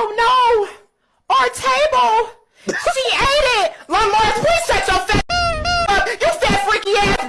Oh no! Our table! she ate it! Lamar, please shut your fat up! You fat freaky ass